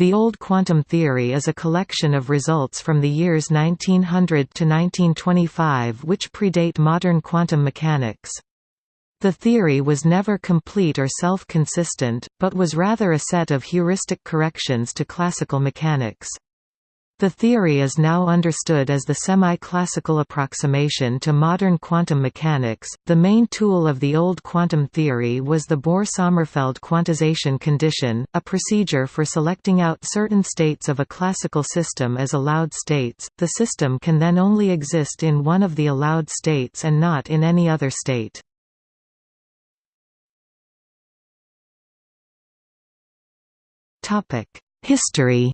The Old Quantum Theory is a collection of results from the years 1900 to 1925 which predate modern quantum mechanics. The theory was never complete or self-consistent, but was rather a set of heuristic corrections to classical mechanics. The theory is now understood as the semi-classical approximation to modern quantum mechanics. The main tool of the old quantum theory was the Bohr-Sommerfeld quantization condition, a procedure for selecting out certain states of a classical system as allowed states. The system can then only exist in one of the allowed states and not in any other state. Topic: History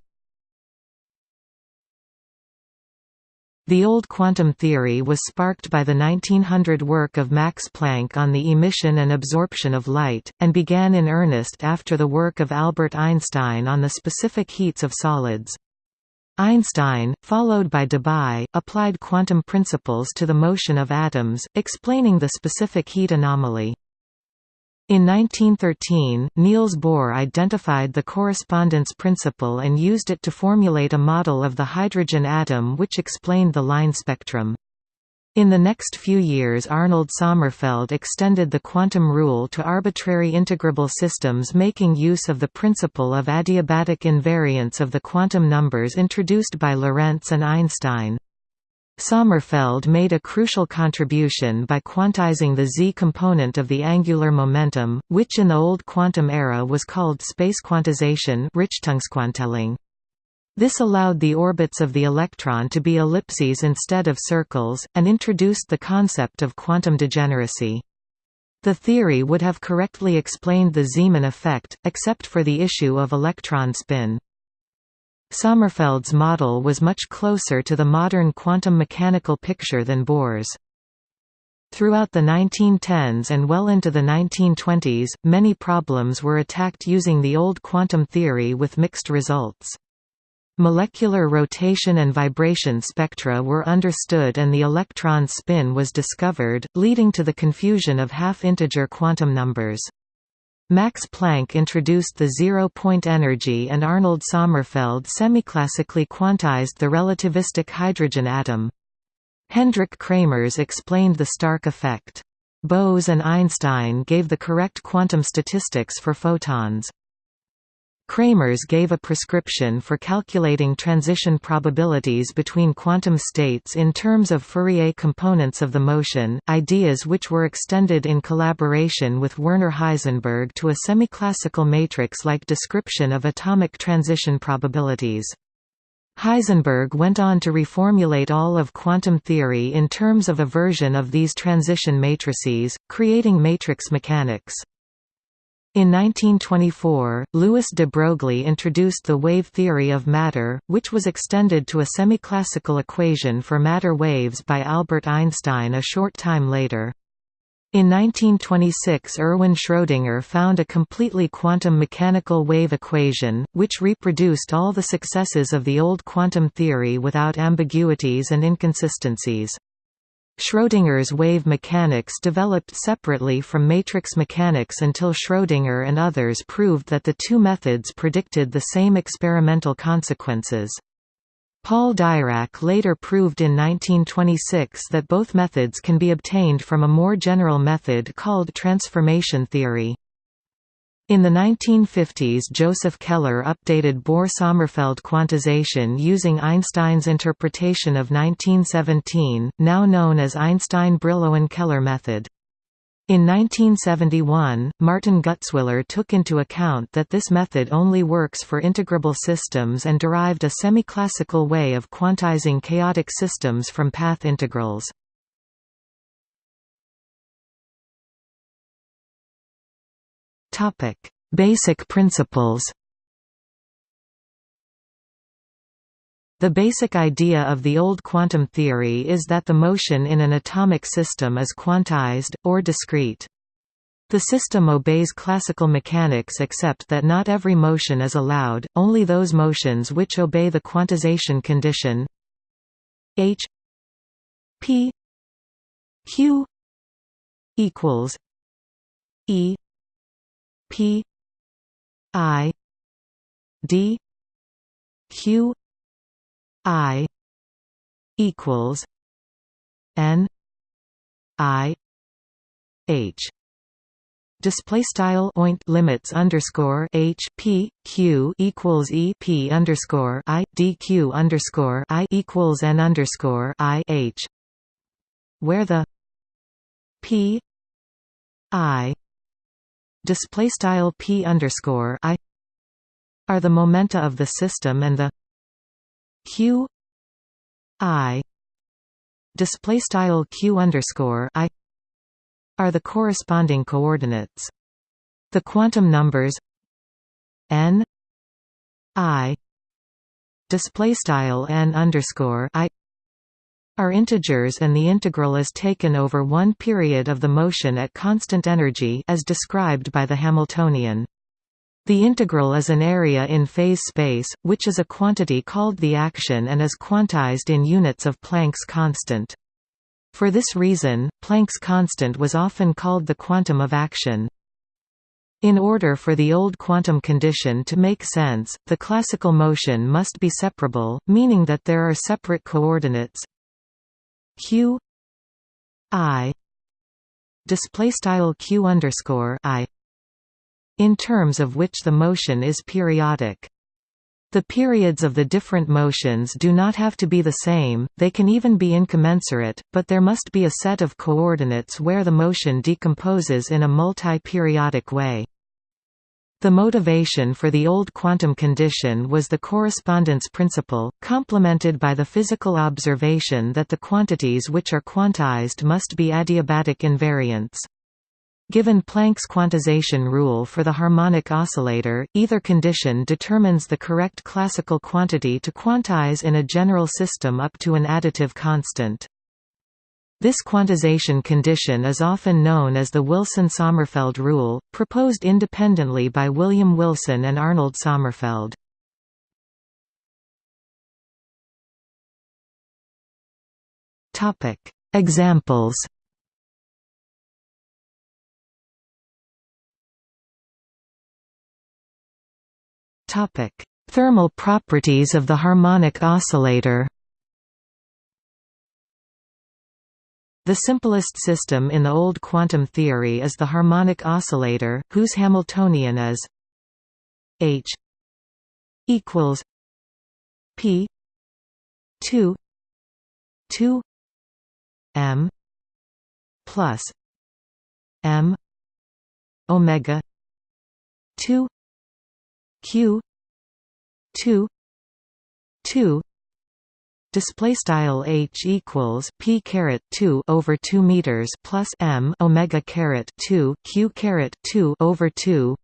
The old quantum theory was sparked by the 1900 work of Max Planck on the emission and absorption of light, and began in earnest after the work of Albert Einstein on the specific heats of solids. Einstein, followed by Debye, applied quantum principles to the motion of atoms, explaining the specific heat anomaly. In 1913, Niels Bohr identified the correspondence principle and used it to formulate a model of the hydrogen atom which explained the line spectrum. In the next few years Arnold Sommerfeld extended the quantum rule to arbitrary integrable systems making use of the principle of adiabatic invariance of the quantum numbers introduced by Lorentz and Einstein. Sommerfeld made a crucial contribution by quantizing the z component of the angular momentum, which in the old quantum era was called space quantization this allowed the orbits of the electron to be ellipses instead of circles, and introduced the concept of quantum degeneracy. The theory would have correctly explained the Zeeman effect, except for the issue of electron spin. Sommerfeld's model was much closer to the modern quantum mechanical picture than Bohr's. Throughout the 1910s and well into the 1920s, many problems were attacked using the old quantum theory with mixed results. Molecular rotation and vibration spectra were understood and the electron spin was discovered, leading to the confusion of half-integer quantum numbers. Max Planck introduced the zero-point energy and Arnold Sommerfeld semiclassically quantized the relativistic hydrogen atom. Hendrik Kramers explained the Stark effect. Bose and Einstein gave the correct quantum statistics for photons. Kramers gave a prescription for calculating transition probabilities between quantum states in terms of Fourier components of the motion, ideas which were extended in collaboration with Werner Heisenberg to a semiclassical matrix-like description of atomic transition probabilities. Heisenberg went on to reformulate all of quantum theory in terms of a version of these transition matrices, creating matrix mechanics. In 1924, Louis de Broglie introduced the wave theory of matter, which was extended to a semiclassical equation for matter waves by Albert Einstein a short time later. In 1926 Erwin Schrödinger found a completely quantum mechanical wave equation, which reproduced all the successes of the old quantum theory without ambiguities and inconsistencies. Schrödinger's wave mechanics developed separately from matrix mechanics until Schrödinger and others proved that the two methods predicted the same experimental consequences. Paul Dirac later proved in 1926 that both methods can be obtained from a more general method called transformation theory. In the 1950s Joseph Keller updated Bohr–Sommerfeld quantization using Einstein's interpretation of 1917, now known as Einstein-Brillouin–Keller method. In 1971, Martin Gutzwiller took into account that this method only works for integrable systems and derived a semi-classical way of quantizing chaotic systems from path integrals. Topic: Basic principles. The basic idea of the old quantum theory is that the motion in an atomic system is quantized, or discrete. The system obeys classical mechanics except that not every motion is allowed, only those motions which obey the quantization condition h p q equals e P I D q i equals n i h. Display style oint limits underscore h p q equals e p underscore i dq underscore i equals n underscore i h where the p i display style p underscore i are the momenta of the system and the q i display style q underscore i are the corresponding coordinates. The quantum numbers n i display style n underscore i are integers and the integral is taken over one period of the motion at constant energy as described by the Hamiltonian. The integral is an area in phase space, which is a quantity called the action and is quantized in units of Planck's constant. For this reason, Planck's constant was often called the quantum of action. In order for the old quantum condition to make sense, the classical motion must be separable, meaning that there are separate coordinates q i display style q underscore i in terms of which the motion is periodic. The periods of the different motions do not have to be the same, they can even be incommensurate, but there must be a set of coordinates where the motion decomposes in a multi-periodic way. The motivation for the old quantum condition was the correspondence principle, complemented by the physical observation that the quantities which are quantized must be adiabatic invariants. Given Planck's quantization rule for the harmonic oscillator, either condition determines the correct classical quantity to quantize in a general system up to an additive constant. This quantization condition is often known as the Wilson–Sommerfeld rule, proposed independently by William Wilson and Arnold Sommerfeld. Examples Thermal properties of the harmonic oscillator. The simplest system in the old quantum theory is the harmonic oscillator, whose Hamiltonian is H equals P two two M plus M omega two q 2 2 display style h equals p caret 2 over 2 meters plus m omega caret 2 q caret 2 over 2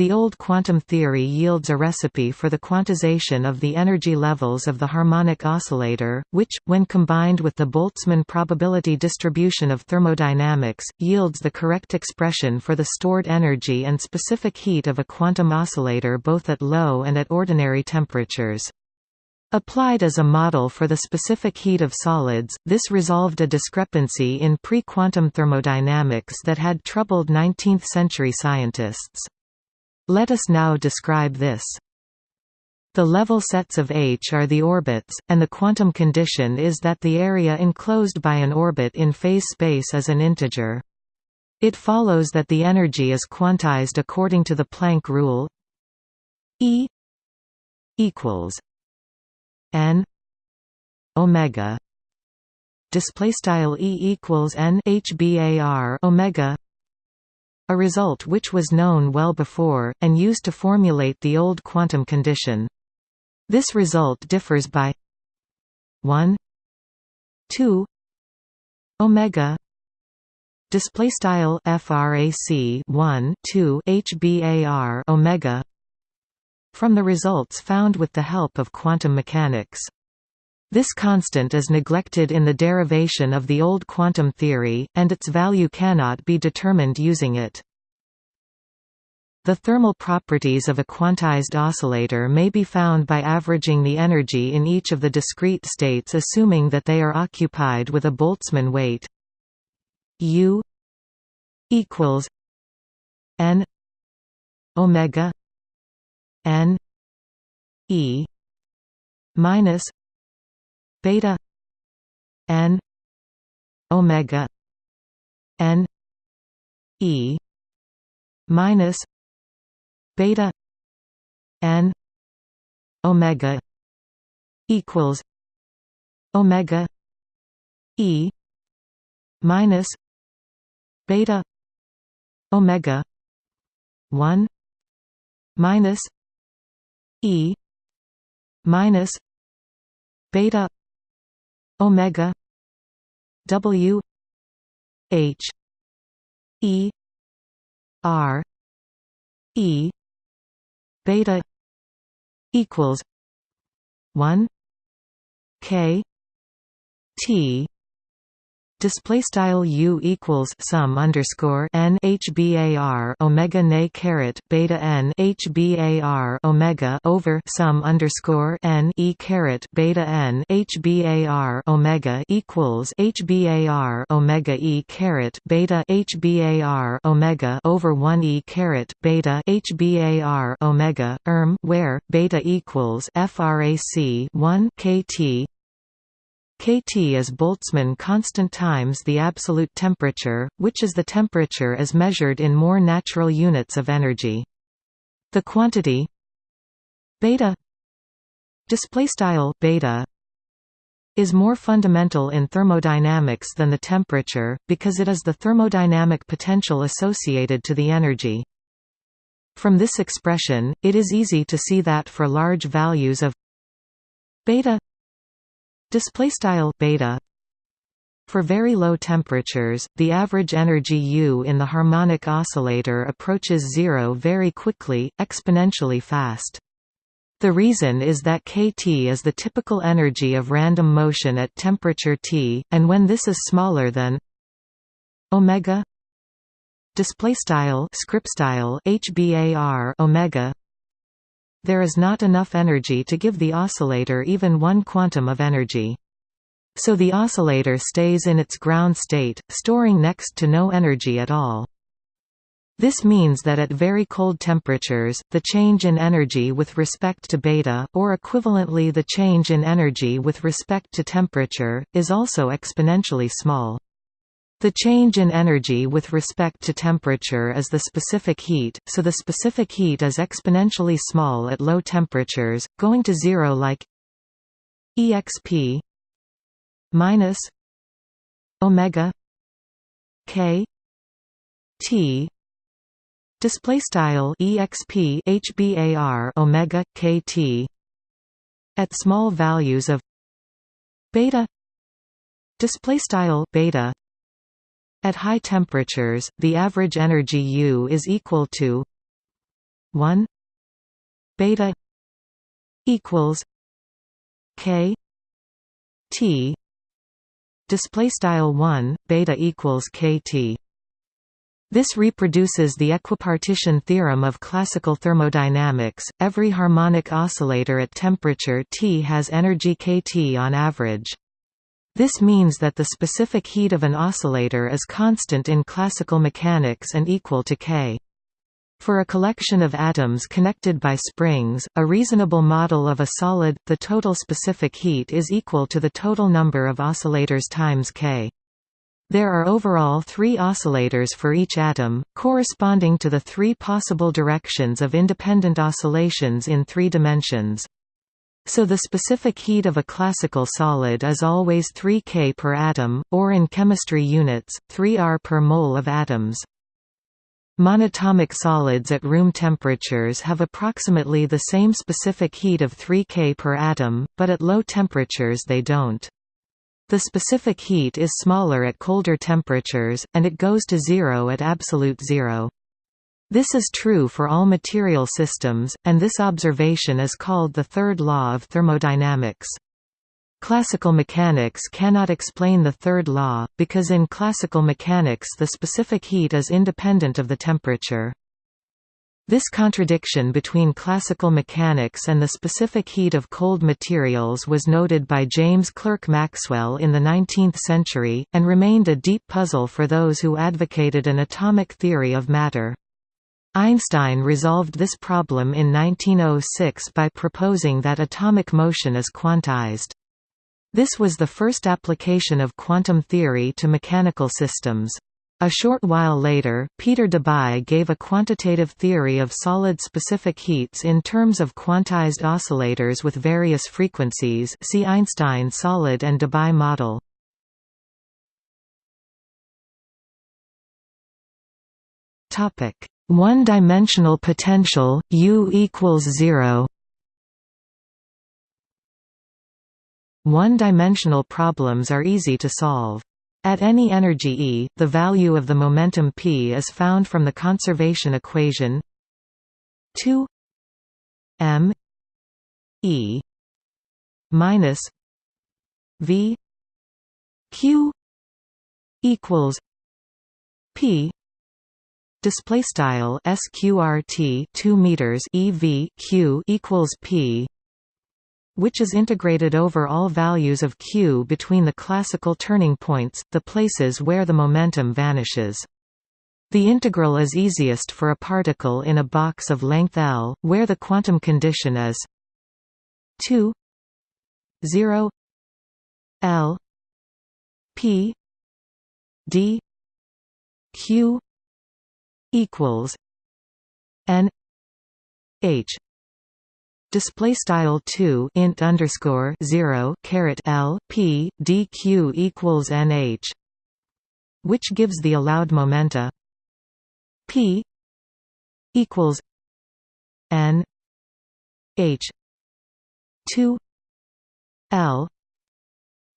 the old quantum theory yields a recipe for the quantization of the energy levels of the harmonic oscillator, which, when combined with the Boltzmann probability distribution of thermodynamics, yields the correct expression for the stored energy and specific heat of a quantum oscillator both at low and at ordinary temperatures. Applied as a model for the specific heat of solids, this resolved a discrepancy in pre-quantum thermodynamics that had troubled 19th-century scientists. Let us now describe this. The level sets of H are the orbits, and the quantum condition is that the area enclosed by an orbit in phase space is an integer. It follows that the energy is quantized according to the Planck rule E equals n omega. Display style E equals n HBAR omega. A result which was known well before, and used to formulate the old quantum condition. This result differs by 1 2 omega. Display style frac 1 2 hbar omega from the results found with the help of quantum mechanics this constant is neglected in the derivation of the old quantum theory, and its value cannot be determined using it. The thermal properties of a quantized oscillator may be found by averaging the energy in each of the discrete states assuming that they are occupied with a Boltzmann weight U equals n omega n e minus beta n omega n e minus beta n omega equals omega e minus beta omega 1 minus e minus beta omega w h e r e beta equals 1 k t display style u equals sum underscore n hbar omega nay caret beta n hbar omega over sum underscore n e caret beta n hbar omega equals hbar omega e caret beta hbar omega over 1 e caret beta hbar omega erm where beta equals frac 1 kt kT is Boltzmann constant times the absolute temperature, which is the temperature as measured in more natural units of energy. The quantity beta display style beta is more fundamental in thermodynamics than the temperature because it is the thermodynamic potential associated to the energy. From this expression, it is easy to see that for large values of beta display style beta for very low temperatures, the average energy U in the harmonic oscillator approaches zero very quickly, exponentially fast. The reason is that kT is the typical energy of random motion at temperature T, and when this is smaller than omega display style script style hbar omega there is not enough energy to give the oscillator even one quantum of energy. So the oscillator stays in its ground state, storing next to no energy at all. This means that at very cold temperatures, the change in energy with respect to beta, or equivalently the change in energy with respect to temperature, is also exponentially small. The change in energy with respect to temperature is the specific heat, so the specific heat is exponentially small at low temperatures, going to zero like exp minus omega k t. Display style exp hbar omega kt at small values of beta. Display style beta at high temperatures, the average energy U is equal to 1 beta equals k t display style 1 beta equals kt this reproduces the equipartition theorem of classical thermodynamics. Every harmonic oscillator at temperature T has energy kT on average. This means that the specific heat of an oscillator is constant in classical mechanics and equal to k. For a collection of atoms connected by springs, a reasonable model of a solid, the total specific heat is equal to the total number of oscillators times k. There are overall three oscillators for each atom, corresponding to the three possible directions of independent oscillations in three dimensions. So the specific heat of a classical solid is always 3 K per atom, or in chemistry units, 3 R per mole of atoms. Monatomic solids at room temperatures have approximately the same specific heat of 3 K per atom, but at low temperatures they don't. The specific heat is smaller at colder temperatures, and it goes to zero at absolute zero. This is true for all material systems, and this observation is called the third law of thermodynamics. Classical mechanics cannot explain the third law, because in classical mechanics the specific heat is independent of the temperature. This contradiction between classical mechanics and the specific heat of cold materials was noted by James Clerk Maxwell in the 19th century, and remained a deep puzzle for those who advocated an atomic theory of matter. Einstein resolved this problem in 1906 by proposing that atomic motion is quantized. This was the first application of quantum theory to mechanical systems. A short while later, Peter Debye gave a quantitative theory of solid specific heats in terms of quantized oscillators with various frequencies see Einstein solid and Debye model. One-dimensional potential, U equals zero. One-dimensional problems are easy to solve. At any energy E, the value of the momentum p is found from the conservation equation 2 m E minus V q equals p display style sqrt 2 meters ev q equals p which is integrated over all values of q between the classical turning points, the places where the momentum vanishes. The integral is easiest for a particle in a box of length L, where the quantum condition is 2 0 L P D Q equals N H. Display style 2 int underscore 0 caret l p dq equals nh which gives the allowed momenta p equals n h 2 l.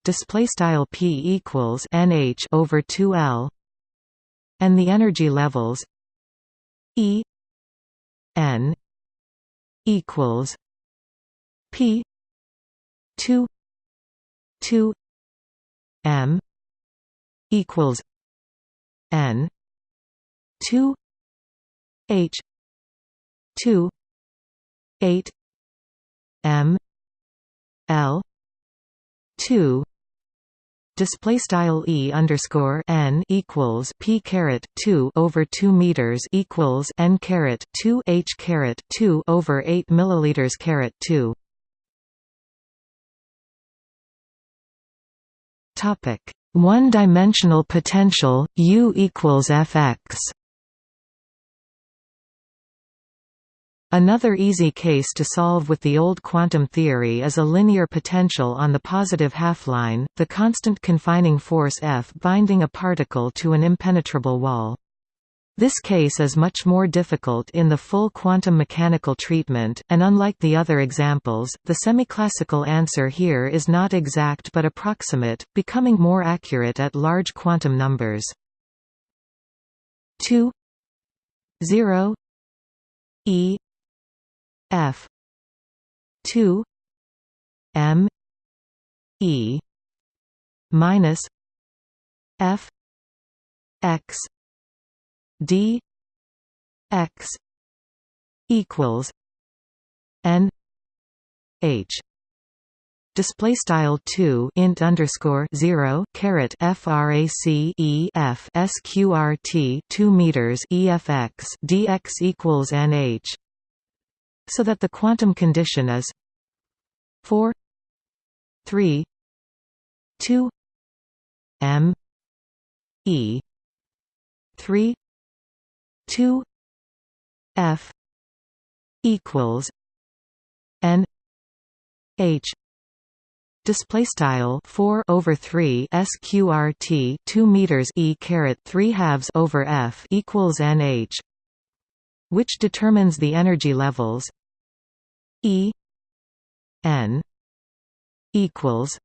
Display style p equals nh over 2 l and the energy levels e n equals P two two M equals N two H two eight M L two display style e underscore n equals p caret 2 over 2 meters equals n caret 2 h caret 2 over 8 milliliters caret 2 topic one dimensional potential u equals fx Another easy case to solve with the old quantum theory is a linear potential on the positive half-line, the constant confining force F binding a particle to an impenetrable wall. This case is much more difficult in the full quantum mechanical treatment, and unlike the other examples, the semiclassical answer here is not exact but approximate, becoming more accurate at large quantum numbers. 2 0 e F. two M E minus F X D X equals N H. Display style 2 int underscore 0 caret frac e f sqrt 2 meters efx dx equals nh so that the quantum condition is 4 3 2 m e 3 2 f equals n h. Display style 4 over 3 sqrt 2 meters e caret 3 halves over f equals nh which determines the energy levels. E n equals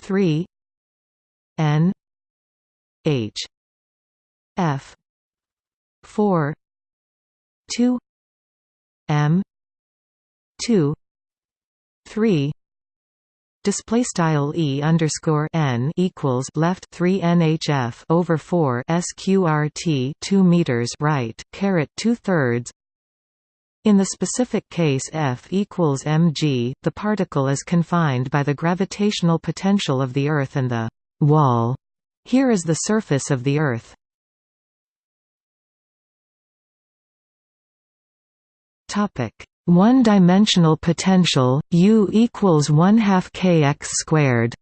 3 n h f 4 2 m 2 3 Display style e underscore n equals left three nhf over four sqrt two meters right caret two thirds. In the specific case F equals mg, the particle is confined by the gravitational potential of the Earth and the wall. Here is the surface of the Earth. Topic: One-dimensional potential U equals one half kx squared.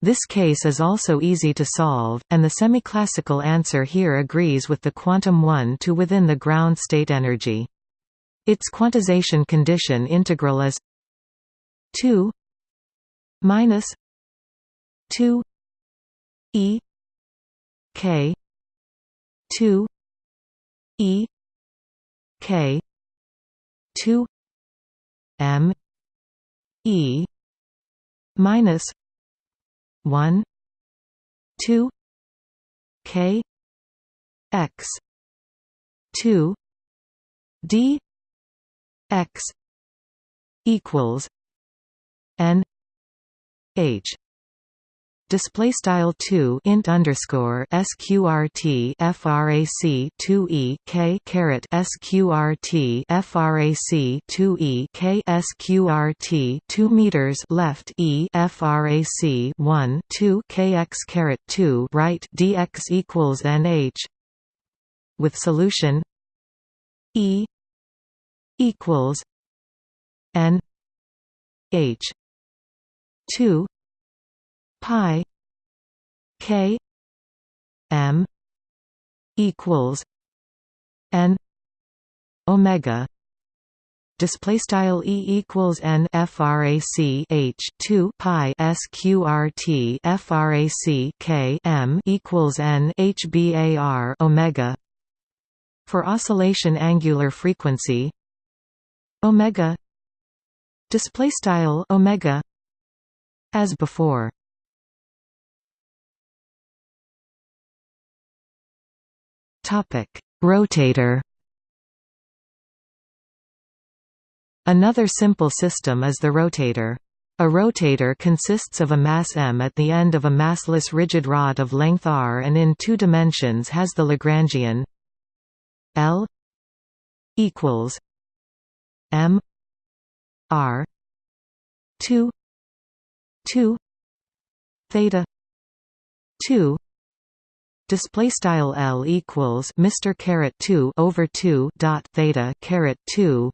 This case is also easy to solve, and the semiclassical answer here agrees with the quantum 1 to within the ground state energy. Its quantization condition integral is 2 minus 2 e k 2 e k 2 m e minus 1 2 k x 2 d x equals n h display style 2 int underscore sqrt frac 2 e k caret sqrt frac 2 e k sqrt 2 meters left e frac 1 2 kx caret 2 right dx equals nh with solution e equals n h 2 pi k m equals n omega. Display style e equals n frac h 2 pi sqrt frac k m equals n hbar omega. For oscillation angular frequency omega. Display style omega as before Rotator. Another simple system is the rotator. A rotator consists of a mass m at the end of a massless rigid rod of length r and in two dimensions has the Lagrangian L equals m r 2 2 theta 2 display style L equals Mr caret 2 over 2 dot theta caret 2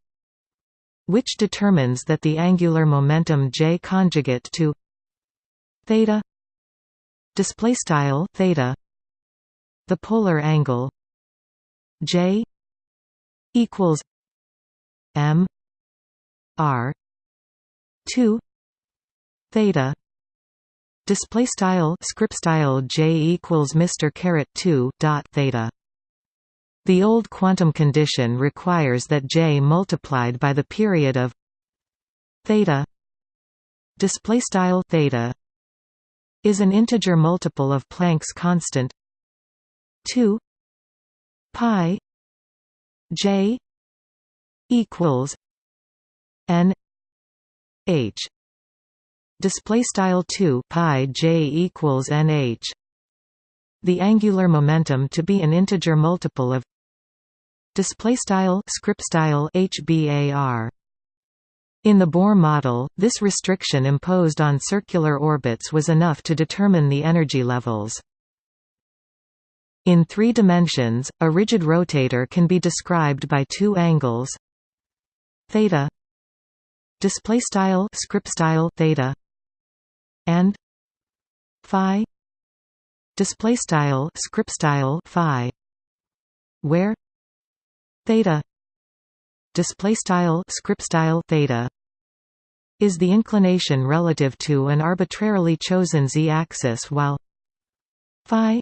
which determines that the angular momentum J conjugate to theta display style theta the polar angle J equals M R 2 theta display style script style j equals mr caret 2 dot theta. The old quantum condition requires that j multiplied by the period of theta. Display style theta is an integer multiple of Planck's constant 2 pi j equals n h display style 2 pi j equals nh the angular momentum to be an integer multiple of display style script style hbar in the Bohr model, this restriction imposed on circular orbits was enough to determine the energy levels. In three dimensions, a rigid rotator can be described by two angles theta display style script style theta and phi display style script style phi where theta display style script style theta is the inclination relative to an arbitrarily chosen z-axis while phi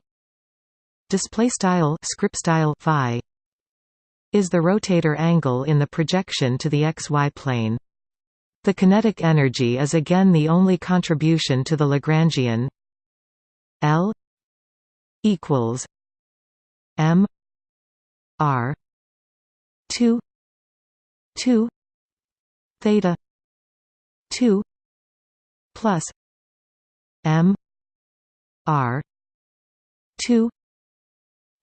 display style script style phi is the rotator angle in the projection to the xy plane the kinetic energy is again the only contribution to the Lagrangian L equals M R two two theta two plus M R two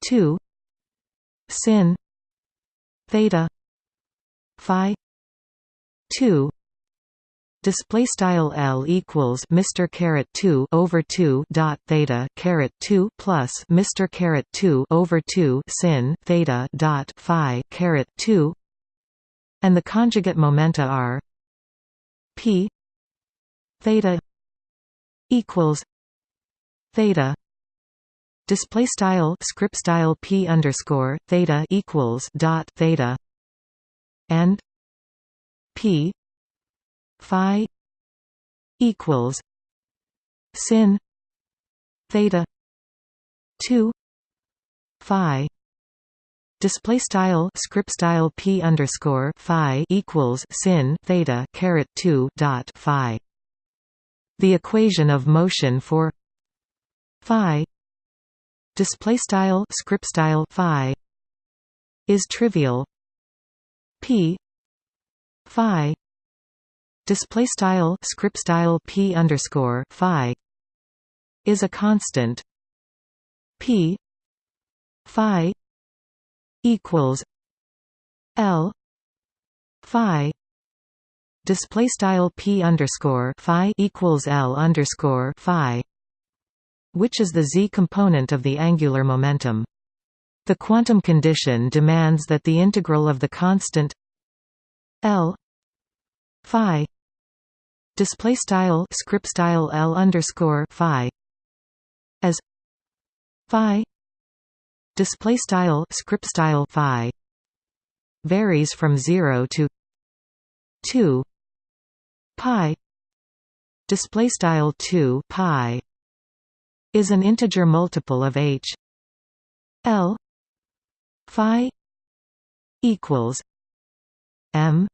two sin theta phi two display style L equals Mr caret 2 over 2 dot theta caret 2 plus Mr caret 2 over 2 sin theta dot phi caret 2 and the conjugate momenta are p theta equals theta display style script style p underscore theta equals dot theta and p phi equals sin theta 2 phi. Display style script style p underscore phi equals sin theta caret 2 dot phi. The equation of motion for phi display style script style phi is trivial. P phi display style script style p underscore phi is a constant. P phi equals l phi display style p underscore phi equals l underscore phi which is the z component of the angular momentum. The quantum condition demands that the integral of the constant l phi display style script style L underscore Phi as Phi display style script style Phi varies from 0 to 2 pi display style 2 pi is an integer multiple of h l phi equals m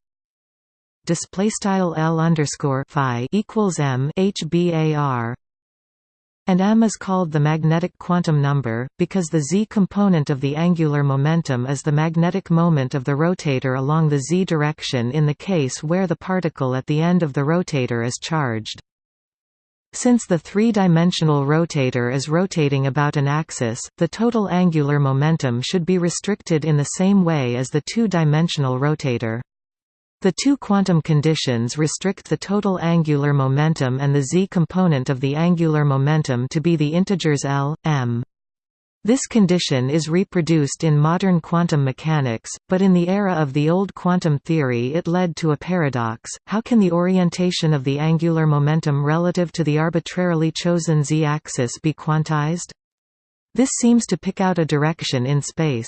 display style L underscore Phi equals M HBAR and m is called the magnetic quantum number, because the z component of the angular momentum is the magnetic moment of the rotator along the z direction in the case where the particle at the end of the rotator is charged. Since the three-dimensional rotator is rotating about an axis, the total angular momentum should be restricted in the same way as the two-dimensional rotator. The two quantum conditions restrict the total angular momentum and the z component of the angular momentum to be the integers L, m. This condition is reproduced in modern quantum mechanics, but in the era of the old quantum theory it led to a paradox, how can the orientation of the angular momentum relative to the arbitrarily chosen z-axis be quantized? This seems to pick out a direction in space.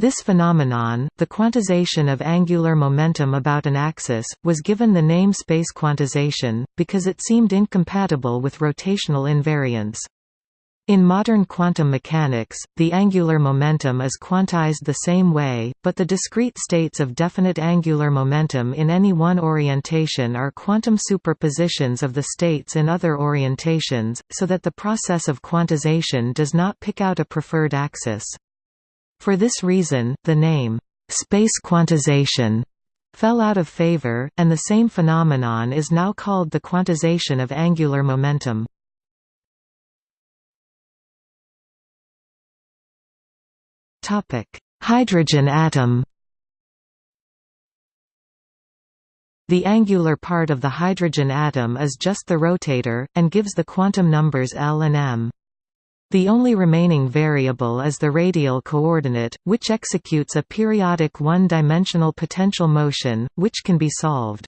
This phenomenon, the quantization of angular momentum about an axis, was given the name space quantization, because it seemed incompatible with rotational invariance. In modern quantum mechanics, the angular momentum is quantized the same way, but the discrete states of definite angular momentum in any one orientation are quantum superpositions of the states in other orientations, so that the process of quantization does not pick out a preferred axis. For this reason, the name, space quantization, fell out of favor, and the same phenomenon is now called the quantization of angular momentum. Hydrogen atom The angular part of the hydrogen atom is just the rotator, and gives the quantum numbers L and m. The only remaining variable is the radial coordinate, which executes a periodic one-dimensional potential motion, which can be solved.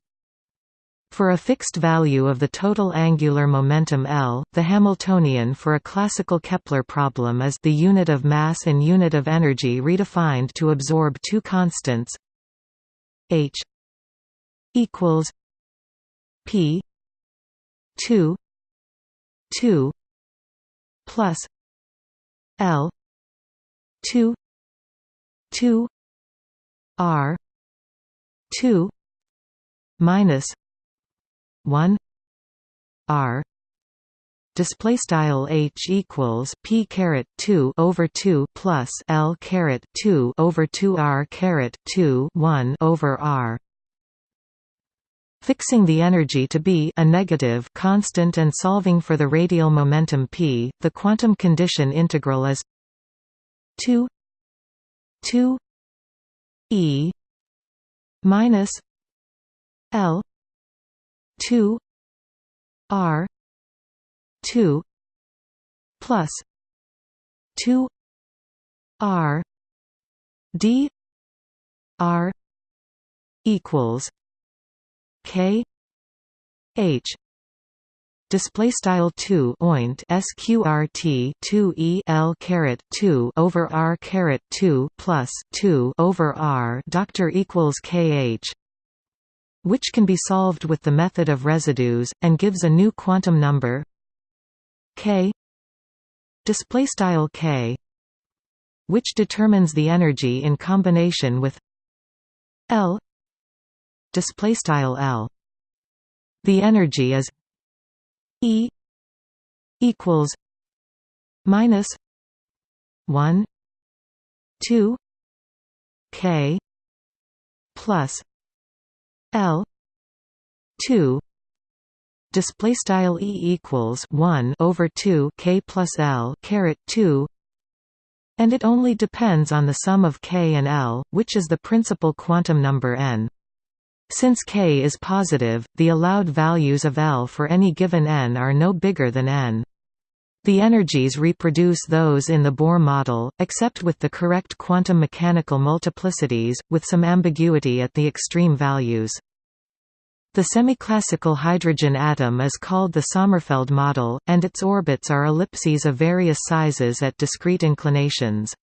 For a fixed value of the total angular momentum L, the Hamiltonian for a classical Kepler problem is the unit of mass and unit of energy redefined to absorb two constants h equals p 2 2 plus L two two R two minus one R display style h equals p caret 2 over 2 plus l caret 2 over 2 r caret 2 1 over r Fixing the energy to be a negative constant and solving for the radial momentum p, the quantum condition integral is 2 2 e minus l two R two plus two R D R equals K H display style 2 oint sqrt 2 e l caret 2 over r caret 2 plus 2 over r doctor equals kh which can be solved with the method of residues and gives a new quantum number. K display style k which determines the energy in combination with L display style L. The energy is E equals minus 1 2 K plus L 2 display style E equals 1 over 2 K plus L caret 2 and it only depends on the sum of k and L, which is the principal quantum number n. Since k is positive, the allowed values of L for any given n are no bigger than n. The energies reproduce those in the Bohr model, except with the correct quantum mechanical multiplicities, with some ambiguity at the extreme values. The semiclassical hydrogen atom is called the Sommerfeld model, and its orbits are ellipses of various sizes at discrete inclinations.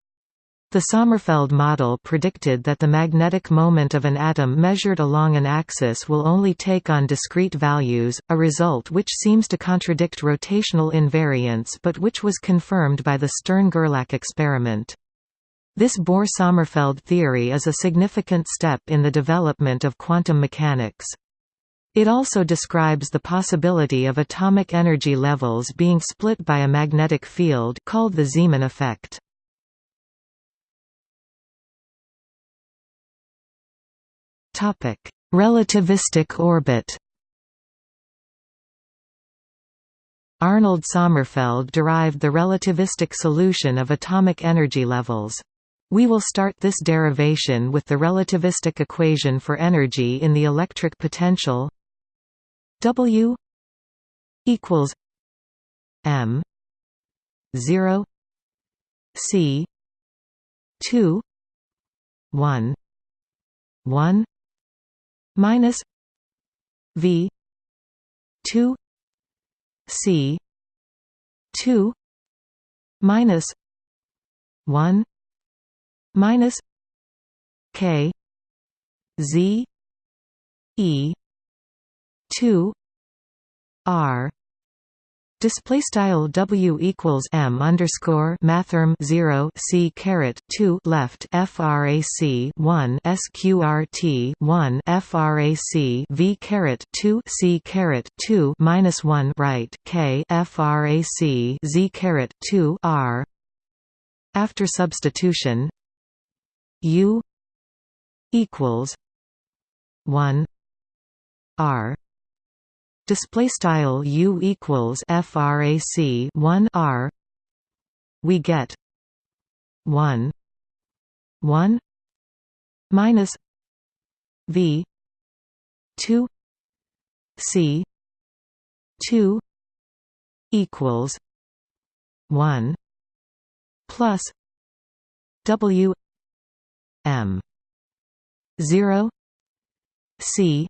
The Sommerfeld model predicted that the magnetic moment of an atom measured along an axis will only take on discrete values, a result which seems to contradict rotational invariance but which was confirmed by the Stern–Gerlach experiment. This Bohr–Sommerfeld theory is a significant step in the development of quantum mechanics. It also describes the possibility of atomic energy levels being split by a magnetic field called the Zeeman effect. Relativistic orbit. Arnold Sommerfeld derived the relativistic solution of atomic energy levels. We will start this derivation with the relativistic equation for energy in the electric potential W equals M zero C two one one minus V two C two minus one minus K Z E two R Display style W equals M underscore mathrm zero C caret two left FRAC one SQRT one FRAC V caret two C caret two minus one right K FRAC Z caret two R. After substitution U equals one R display style U equals frac 1 R we get 1 1 minus V 2 C 2 equals 1 plus W M 0 C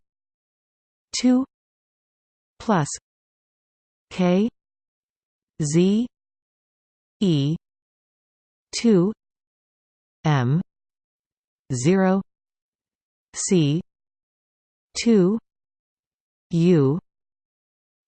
2 plus K Z E two M zero C two U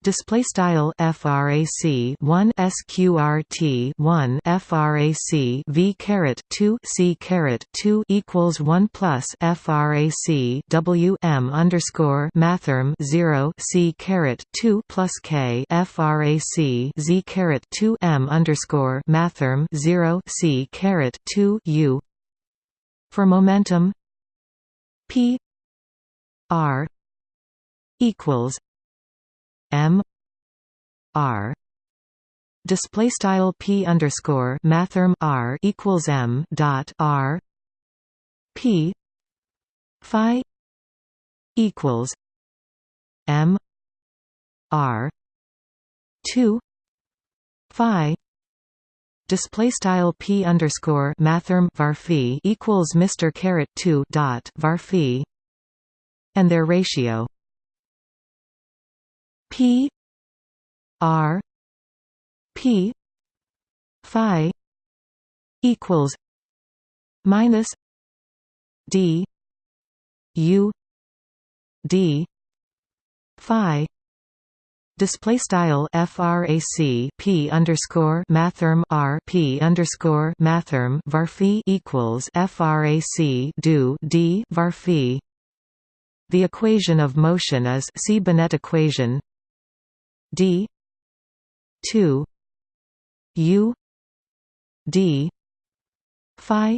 display style frac 1 sqrt 1 frac v caret 2 c caret 2 equals 1 plus frac w m underscore mathrm 0 c caret 2 plus k frac z caret 2 m underscore mathrm 0 c caret 2 u. For momentum p r equals M R display style P underscore mathrm R equals M dot R P Phi equals M r 2 phi display style p underscore mathrm var equals Mr caret 2 dot var and their ratio p r p phi equals minus d u d phi Display style frac p underscore mathrm r p underscore mathrm varphi equals frac do d varphi. The equation of motion is see Binet equation d. two. U. D. Phi.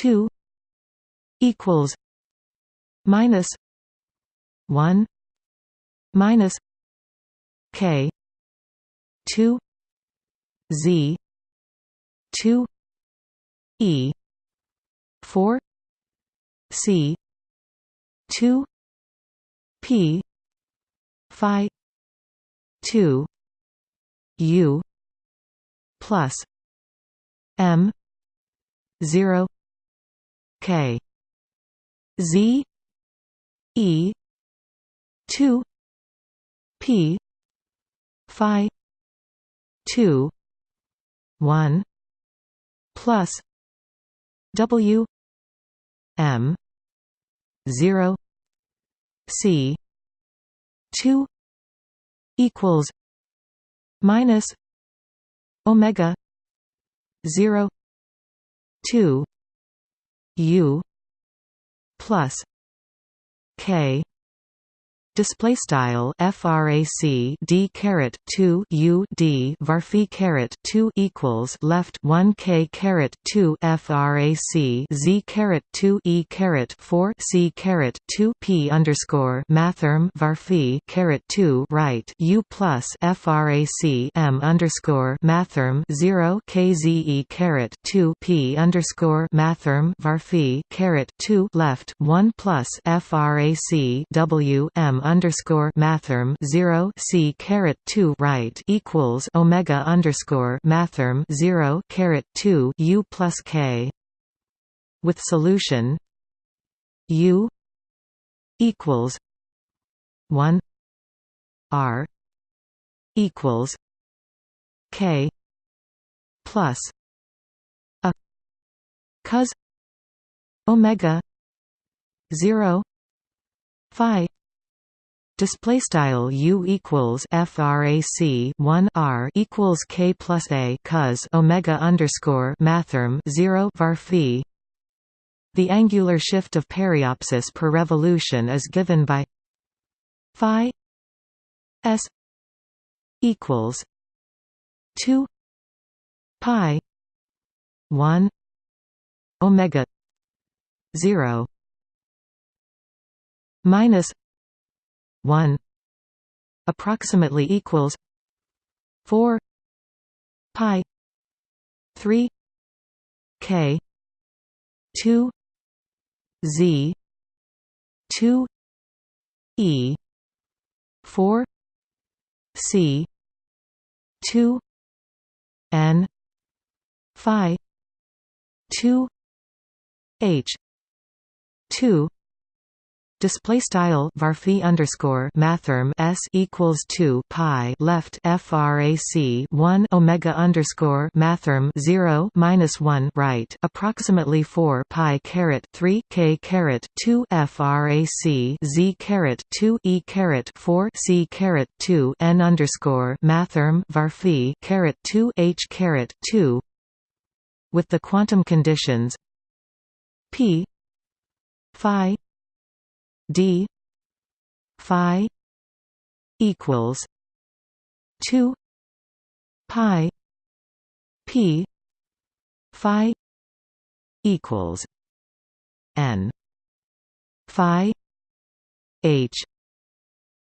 two equals minus one minus K two Z two E four C two P Phi two U plus M zero K Z E two P phi 2 1 plus w m 0 c 2 equals minus omega 0 2 u plus k display style frac d caret 2 u d varphi caret 2 equals left 1 k caret 2 frac z caret 2 e caret 4 c caret 2 p underscore mathrm varphi caret 2 right u plus frac m underscore mathrm 0 kze caret 2 p underscore mathrm varphi caret 2 left 1 plus frac w m underscore mathrm zero C caret two right equals Omega underscore mathrm zero caret two U plus K. With solution U equals one R equals K plus a. Cos Omega zero Phi Display style u equals frac 1 r equals k plus a cos omega underscore mathrm 0 var phi. The angular shift of periapsis per revolution is given by phi s equals 2 pi 1 omega 0 minus 1 approximately equals 4 pi 3 k 2 z 2 e 4 c 2 n phi 2 h 2 Display style varphi underscore mathrm s equals two pi left frac one omega underscore mathrm zero minus one right approximately four pi caret three k caret two frac z caret two e caret four c caret two n underscore mathrm varphi caret two h caret two with the quantum conditions p phi d phi equals 2 pi p phi equals n phi h.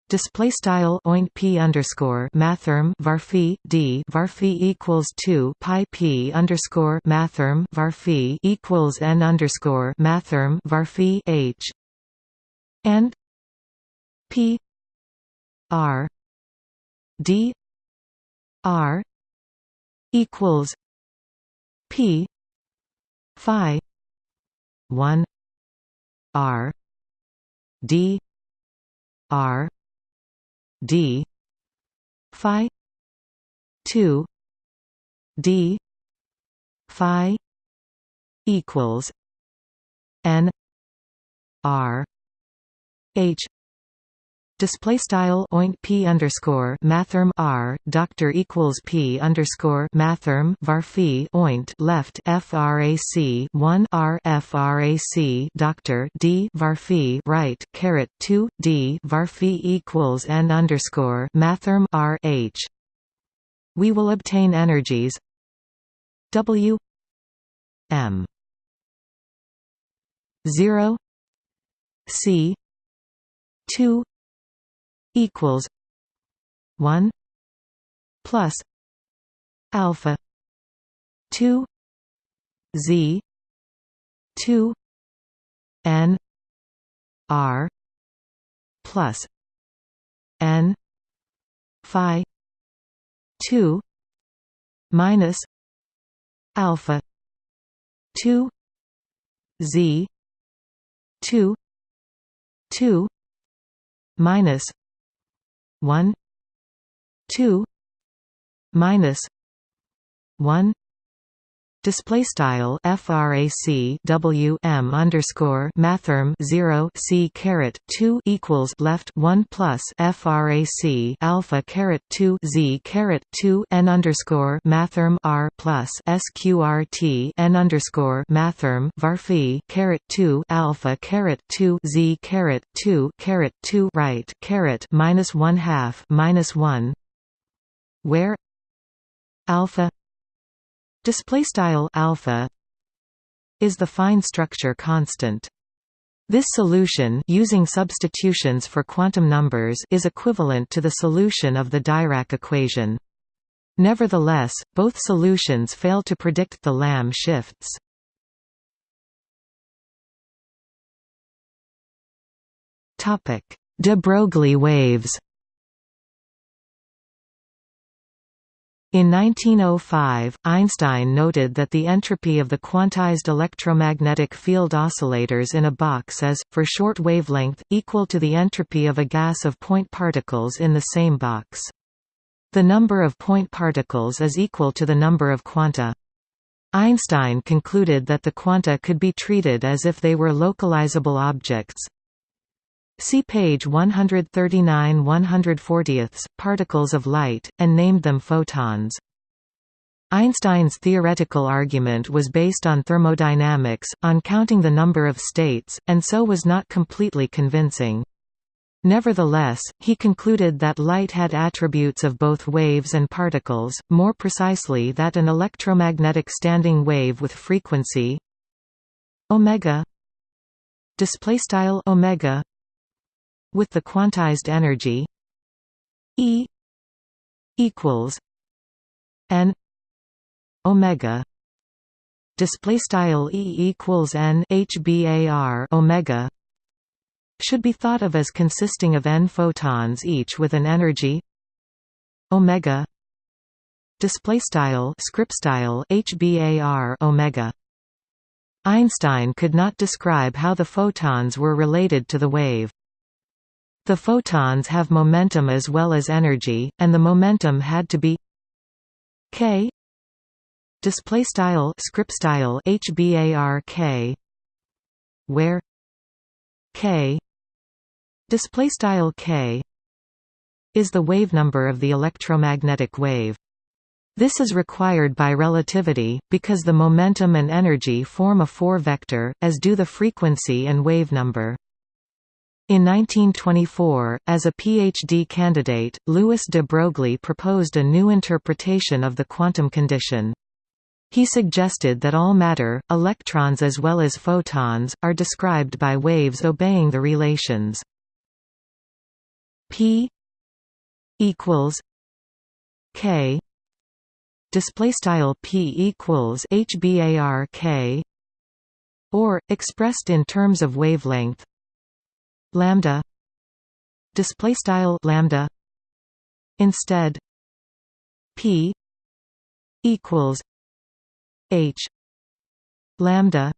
Display style oint p underscore mathrm varphi d varphi equals two pi p underscore mathrm varphi equals n underscore mathrm varphi h and p r d r equals p phi 1 r d r d phi 2 d phi equals n r h Display style oint p underscore mathrm r doctor equals p underscore mathrm varphi oint left frac one r frac doctor d varphi right caret two d varphi equals n underscore mathrm r h. We will obtain energies W m zero C two equals one plus alpha two Z two N R plus N Phi two minus alpha 2 z 2 2 minus 1 2 minus 1 Display style frac w m underscore mathrm zero c caret two equals left one plus frac alpha caret two z caret two n underscore mathrm r plus sqrt n underscore mathrm varphi caret two alpha caret two z caret two caret two right caret minus one half minus one where alpha display style alpha is the fine structure constant. This solution using substitutions for quantum numbers is equivalent to the solution of the Dirac equation. Nevertheless both solutions fail to predict the Lamb shifts. De Broglie waves In 1905, Einstein noted that the entropy of the quantized electromagnetic field oscillators in a box is, for short wavelength, equal to the entropy of a gas of point particles in the same box. The number of point particles is equal to the number of quanta. Einstein concluded that the quanta could be treated as if they were localizable objects, See page 139 140 particles of light, and named them photons. Einstein's theoretical argument was based on thermodynamics, on counting the number of states, and so was not completely convincing. Nevertheless, he concluded that light had attributes of both waves and particles, more precisely that an electromagnetic standing wave with frequency omega display style omega with the quantized energy E equals n omega. Display style E equals n HBAR omega should be thought of as consisting of n photons each with an energy omega. Display style script style HBAR omega. Einstein could not describe how the photons were related to the wave the photons have momentum as well as energy, and the momentum had to be k display style script style hbark where k display style k is the wave number of the electromagnetic wave this is required by relativity, because the momentum and energy form a four-vector, as do the frequency and wave number. In 1924, as a PhD candidate, Louis de Broglie proposed a new interpretation of the quantum condition. He suggested that all matter, electrons as well as photons, are described by waves obeying the relations p equals k display style p equals hbar k or expressed in terms of wavelength lambda display style lambda instead p equals h lambda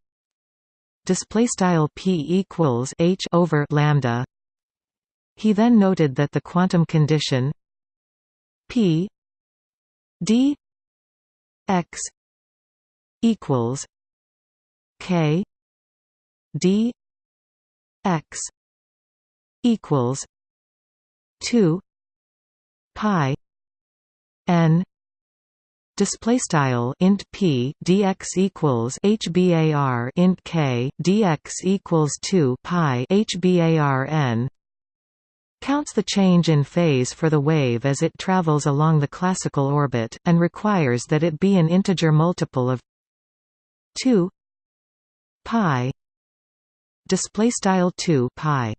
display style p equals h over lambda. He then noted that the quantum condition p d x equals k d x equals 2 pi n Display style int p dx equals hbar int k dx equals two pi hbar n counts the change in phase for the wave as it travels along the classical orbit, and requires that it be an integer multiple of 2 pi display style 2 pi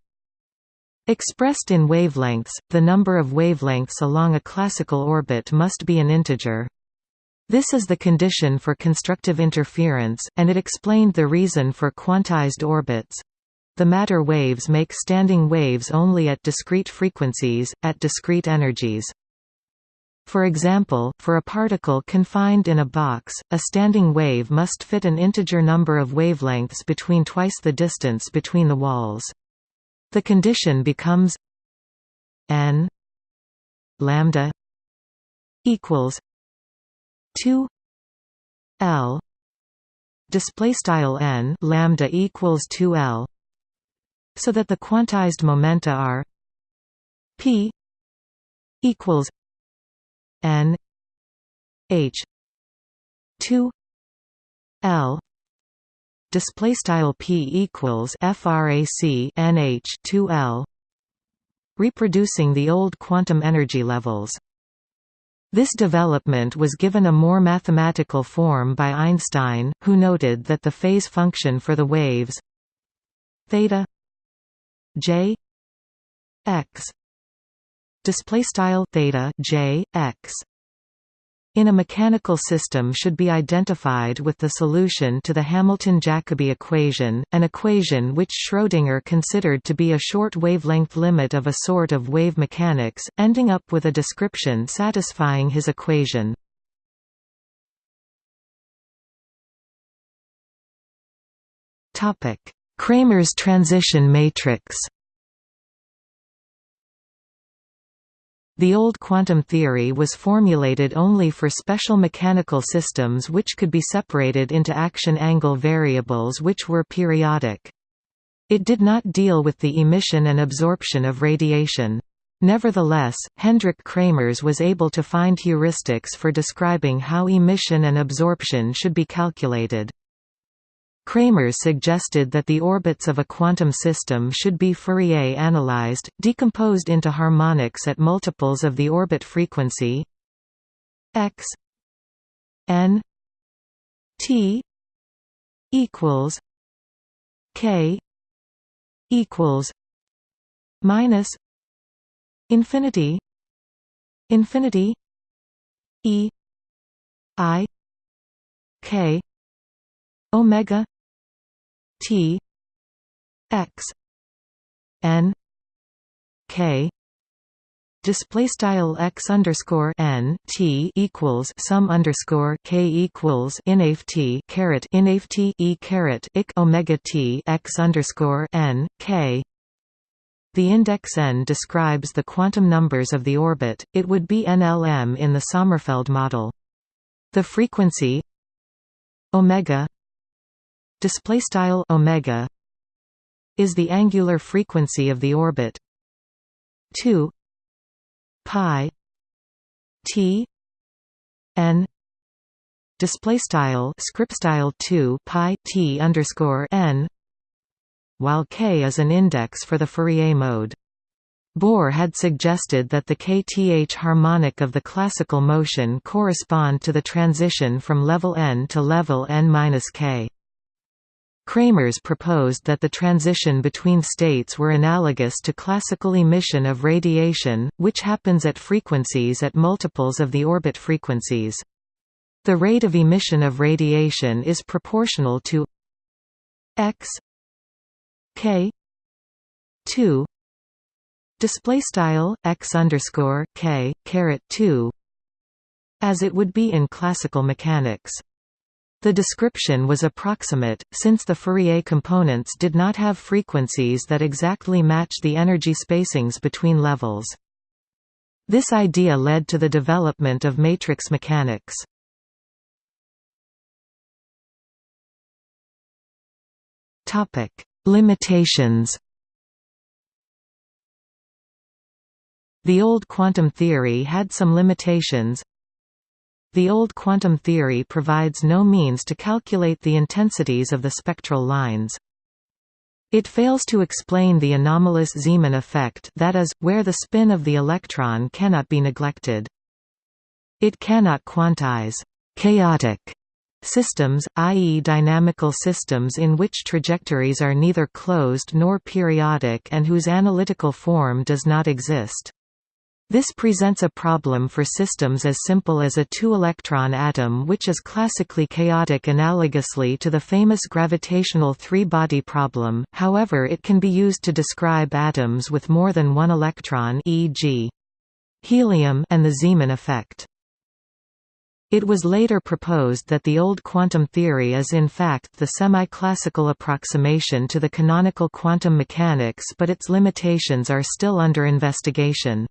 expressed in wavelengths the number of wavelengths along a classical orbit must be an integer. This is the condition for constructive interference and it explained the reason for quantized orbits. The matter waves make standing waves only at discrete frequencies at discrete energies. For example, for a particle confined in a box, a standing wave must fit an integer number of wavelengths between twice the distance between the walls. The condition becomes n lambda equals 2 l. Display style n lambda equals 2 l. So that the quantized momenta are p equals n h 2 l display style p equals frac nh 2 l reproducing the old quantum energy levels. This development was given a more mathematical form by Einstein, who noted that the phase function for the waves theta j x display style theta j x in a mechanical system should be identified with the solution to the Hamilton-Jacobi equation, an equation which Schrödinger considered to be a short wavelength limit of a sort of wave mechanics, ending up with a description satisfying his equation. Kramers transition matrix The old quantum theory was formulated only for special mechanical systems which could be separated into action angle variables which were periodic. It did not deal with the emission and absorption of radiation. Nevertheless, Hendrik Kramers was able to find heuristics for describing how emission and absorption should be calculated. Kramers suggested that the orbits of a quantum system should be Fourier analyzed, decomposed into harmonics at multiples of the orbit frequency x n t equals k equals minus infinity infinity e i k omega T X N K display style x underscore n t equals sum underscore k equals inaf t caret inaf t e caret ik omega t x underscore n k. The index n describes the quantum numbers of the orbit. It would be NLM in the Sommerfeld model. The frequency omega display style omega is the angular frequency of the orbit 2 pi t n display style script style 2 pi t underscore n while k is an index for the Fourier mode Bohr had suggested that the kth harmonic of the classical motion correspond to the transition from level n to level n-k. Kramers proposed that the transition between states were analogous to classical emission of radiation, which happens at frequencies at multiples of the orbit frequencies. The rate of emission of radiation is proportional to x k 2 display style x underscore k caret 2 as it would be in classical mechanics. The description was approximate, since the Fourier components did not have frequencies that exactly match the energy spacings between levels. This idea led to the development of matrix mechanics. Limitations The old quantum theory had some limitations, the old quantum theory provides no means to calculate the intensities of the spectral lines. It fails to explain the anomalous Zeeman effect that is, where the spin of the electron cannot be neglected. It cannot quantize «chaotic» systems, i.e. dynamical systems in which trajectories are neither closed nor periodic and whose analytical form does not exist. This presents a problem for systems as simple as a two-electron atom which is classically chaotic analogously to the famous gravitational three-body problem, however it can be used to describe atoms with more than one electron e.g. helium and the Zeeman effect. It was later proposed that the old quantum theory is in fact the semi-classical approximation to the canonical quantum mechanics but its limitations are still under investigation.